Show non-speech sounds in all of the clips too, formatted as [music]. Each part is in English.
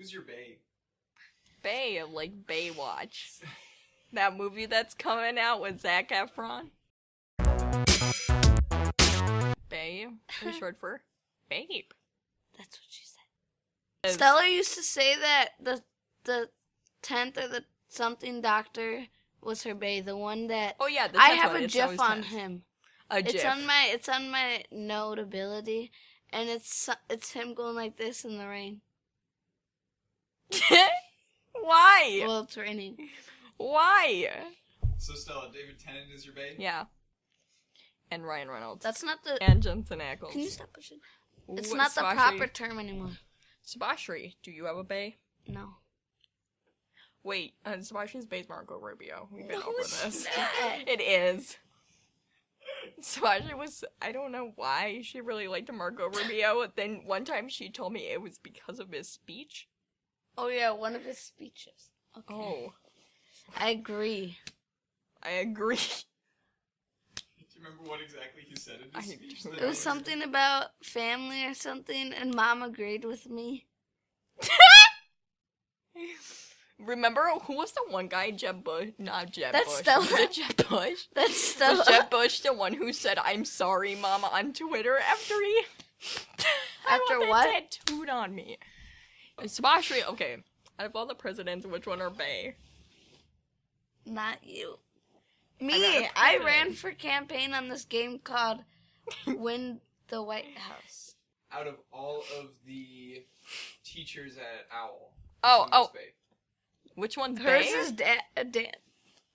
Who's your bae? Bay, of like Baywatch. That movie that's coming out with Zac Efron. Bay, is [laughs] short for babe. That's what she said. Stella used to say that the the tenth or the something doctor was her bae. The one that Oh yeah, the I have one, a it's GIF on tenth. him. A GIF. It's on my it's on my notability, and it's it's him going like this in the rain. [laughs] Why? Well, it's raining. Why? So Stella, David Tennant is your babe? Yeah. And Ryan Reynolds. That's not the. and Jensen Ackles. Can you stop pushing? It's Ooh, not the proper term anymore. Sabashri, do you have a bay? No. Wait, uh, Sabashri's bay's Marco Rubio. We've been No, over it's this. not. [laughs] It is. Sabashri was, I don't know why she really liked Marco Rubio. Then one time she told me it was because of his speech. Oh yeah, one of his speeches. Okay. Oh, I agree. I agree. Do you remember what exactly he said in I speech? It was was- something about family or something, and mom agreed with me. [laughs] Remember who was the one guy? Jeb Bush? Not Jeb That's Bush. Stella. Was it Jeb Bush? [laughs] That's Was Stella. Jeb Bush the one who said "I'm sorry, Mama" on Twitter after he After [laughs] want that what? tattooed on me? Sabashri. Okay, out of all the presidents, which one are Bay? Not you. Me. for I ran for campaign on this game called [laughs] Win the White House. Out of all of the teachers at Owl. Oh, which oh. bae? Which one's Hers Bay? is Dan. Uh, Dan.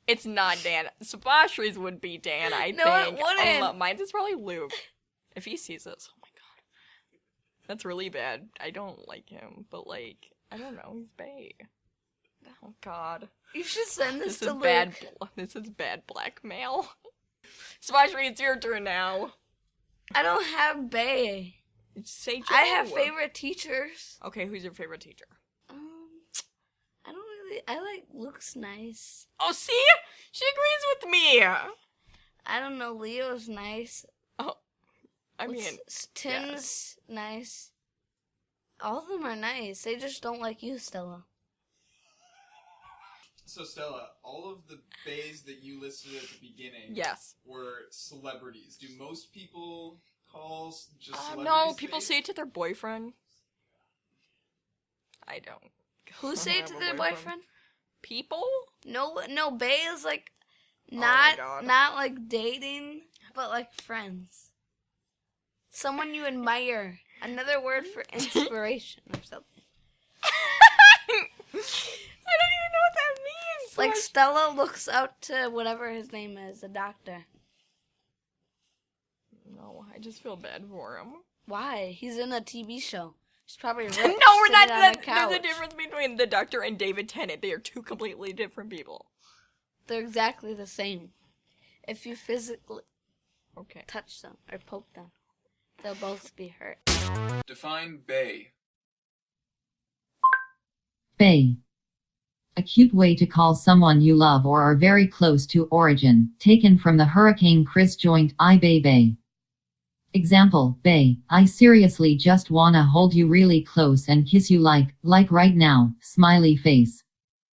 It's not Dan. Sabashri's would be Dan. I No, it think. wouldn't. Um, mine's is probably Luke. If he sees this, oh my god, that's really bad. I don't like him, but like, I don't know. He's Bay. Oh god. You should send this, This to is bad. Luke. This is bad blackmail. [laughs] Sabashri, it's your turn now. I don't have Bay. Say Joe. I have favorite teachers. Okay, who's your favorite teacher? Um, I don't really. I like Luke's nice. Oh, see, she agrees with me. I don't know. Leo's nice. I mean, What's- s- Tim's nice. All of them are nice. They just don't like you, Stella. So Stella, all of the bays that you listed at the beginning yes. were celebrities. Do most people call just Uh, celebrities no, people bays? say it to their boyfriend. I don't. Who say it to their boyfriend. boyfriend? People? No, no. Bay is like Oh not God. not like dating, but like friends. Someone you admire. Another word for [laughs] inspiration or something. I don't even know what that means. Like Like, Stella looks up to whatever his name is, a doctor. no, I just feel bad for him. Why? He's in a TV show. He's probably [laughs] rich, no, we're not. on a That, there's a difference between the Doctor and David Tennant. They are two completely different people. They're exactly the same. If you physically Okay. touch them or poke them, they'll both be hurt. Define bay. Bay. A cute way to call someone you love or are very close to origin, taken from the Hurricane Chris joint I Bay Bay. Example, Bay, I seriously just wanna hold you really close and kiss you like, like right now, smiley face.